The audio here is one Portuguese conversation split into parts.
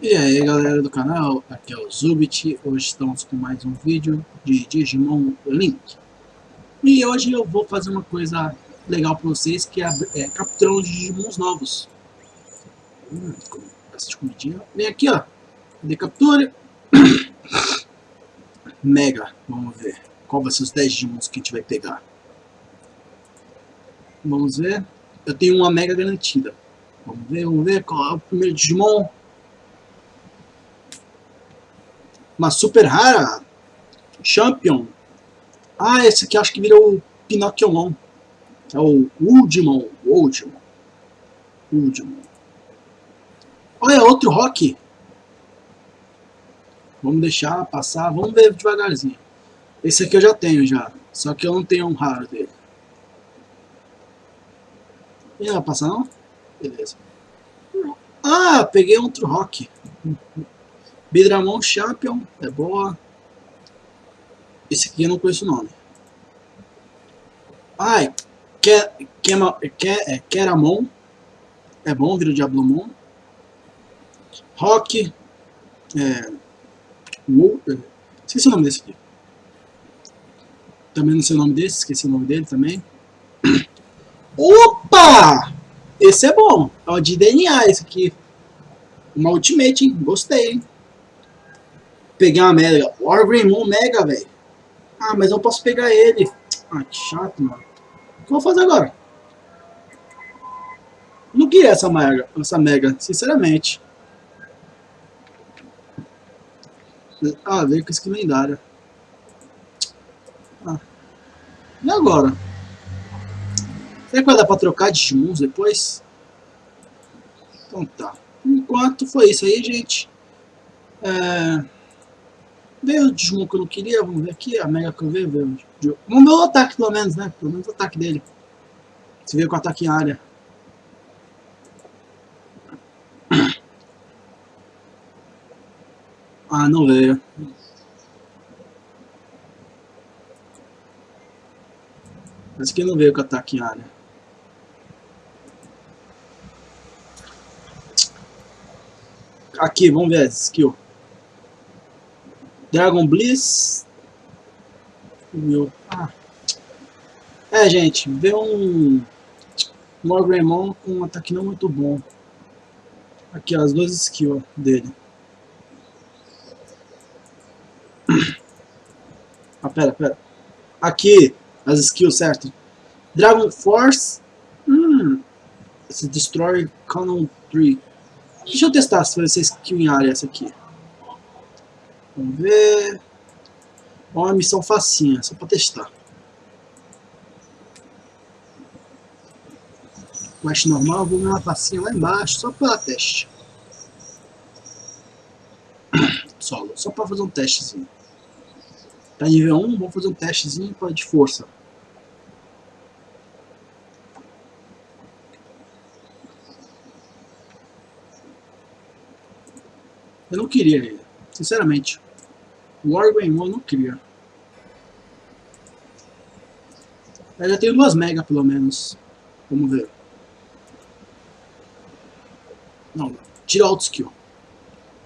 E aí galera do canal, aqui é o Zubit, hoje estamos com mais um vídeo de Digimon Link. E hoje eu vou fazer uma coisa legal para vocês, que é, é os Digimons novos. Hum, essa comidinha. Vem aqui ó, de captura. Mega, vamos ver qual vai ser os 10 Digimons que a gente vai pegar. Vamos ver, eu tenho uma Mega garantida. Vamos ver, vamos ver qual é o primeiro Digimon. Uma super rara. Champion. Ah, esse aqui acho que virou o Pinocchiomon. É o Uldimon. Uldimon. Uldimon. Olha, outro Rock. Vamos deixar passar. Vamos ver devagarzinho. Esse aqui eu já tenho já. Só que eu não tenho um raro dele. E vai passar não? Beleza. Ah, peguei outro Rock. Bidramon Champion, é boa. Esse aqui eu não conheço o nome. Ai, é, Keramon. É bom, vira o Diablomon. Rock. É, é, esqueci o nome desse aqui. Também não sei o nome desse, esqueci o nome dele também. Opa! Esse é bom. É o de DNA esse aqui. Uma Ultimate, hein? Gostei, hein? Peguei uma Mega. Wargreymon Mega, velho. Ah, mas eu posso pegar ele. Ah, que chato, mano. O que eu vou fazer agora? Não queria essa Mega, essa Mega, sinceramente. Ah, veio com skin lendária. Ah. E agora? Será que vai dar pra trocar de Digimons depois? Então tá. Enquanto foi isso aí, gente. É... O Digimon que eu não queria, vamos ver aqui, a Mega que eu veio, veio. Vamos ver o ataque pelo menos, né? Pelo menos o ataque dele. Se veio com ataque em área. Ah, não veio. Esse aqui não veio com ataque em área. Aqui, vamos ver a skill. Dragon Bliss. Meu. Ah. É, gente, vê um Morgremon com um ataque não muito bom. Aqui, ó, as duas skills dele. Ah, pera, pera. Aqui, as skills, certo? Dragon Force. Hum. Se Destroy Canon 3. Deixa eu testar se vai ser skill em área essa aqui. Vamos ver. Uma missão facinha, só para testar. Quest normal, vou ver uma facinha lá embaixo, só para teste. Solo, só para fazer um testezinho. Tá nível 1, vou fazer um testezinho de força. Eu não queria ele, sinceramente. O Wargreymon não queria. Eu já tenho duas mega pelo menos. Vamos ver. Não, tira auto skill.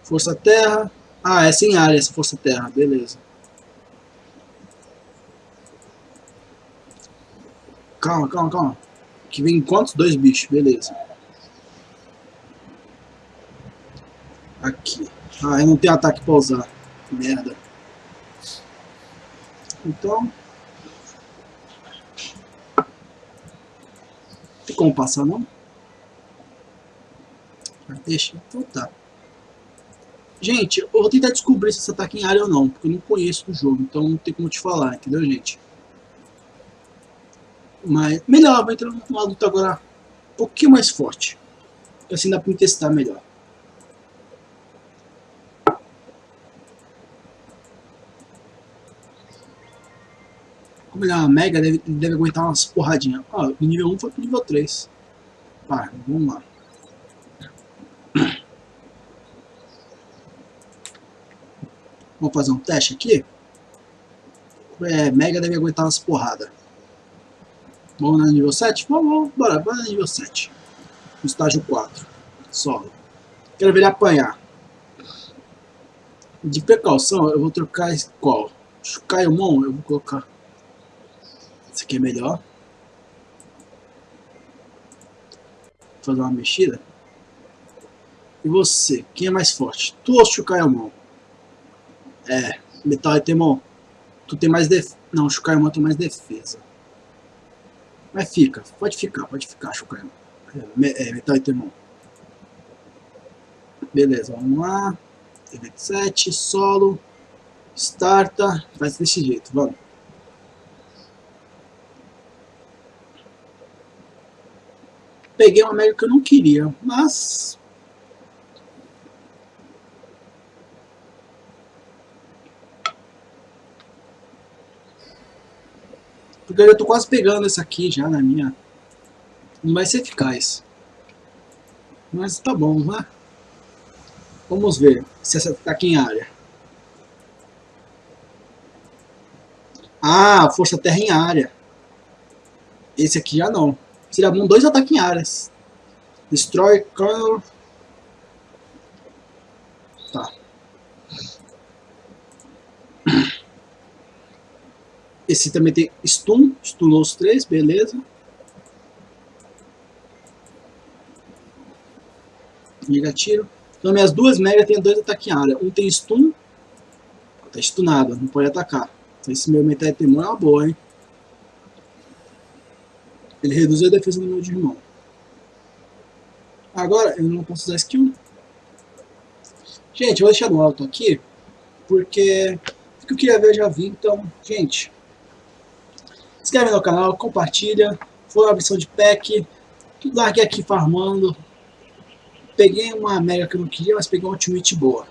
Força terra. Ah, é sem área essa força terra, beleza. Calma, calma, calma. Que vem quantos? Dois bichos, beleza. Aqui. Ah, eu não tenho ataque pra usar. Merda. Então... Tem como passar, não? Deixa. Então tá. Gente, eu vou tentar descobrir se esse ataque em área ou não, porque eu não conheço o jogo, então não tem como te falar, entendeu, gente? Mas melhor, vai entrar numa luta agora um pouquinho mais forte. Assim dá pra me testar melhor. É uma mega, deve, deve aguentar umas porradinhas. Ó, do nível 1 foi pro nível 3. Tá, vamos lá. Vamos fazer um teste aqui. É, mega deve aguentar umas porradas. Vamos no nível 7? Vamos, vamos, bora, bora no nível 7. No estágio 4. Solo. Quero ver ele apanhar. De precaução, eu vou trocar qual? Shukaimon, eu vou colocar. Esse aqui é melhor. Vou fazer uma mexida. E você, quem é mais forte? Tu ou Shukaimon? É, Metal e Temon. Tu tem mais defesa. Não, Shukaimon tem mais defesa. Mas fica, pode ficar, pode ficar, Shukaimon. É, é Metal e Temon. Beleza, vamos lá. Evento 7, solo. Starta. Faz desse jeito, vamos. Peguei uma América que eu não queria, mas... Porque eu já tô quase pegando essa aqui já na minha... Não vai ser eficaz. Mas tá bom, né? Vamos ver se essa está aqui em área. Ah, força terra em área. Esse aqui já não. Seria bom dois ataques em áreas. Destroy Colonel. Tá. Esse também tem stun. Stunou os três, beleza. Liga tiro. Então minhas duas Mega tem dois ataques em área. Um tem stun, tá stunado, não pode atacar. Então esse meu Metal Temor é uma boa, hein? Ele reduz a defesa do meu irmão. Agora eu não posso usar skill. Gente, eu vou deixar no alto aqui, porque o que eu queria ver eu já vi, então, gente, inscreve no canal, compartilha, foi uma missão de pack, larguei aqui farmando, Peguei uma Mega que eu não queria, mas peguei uma Ultimate boa.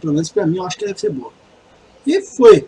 Pelo menos pra mim, eu acho que deve ser boa. E foi.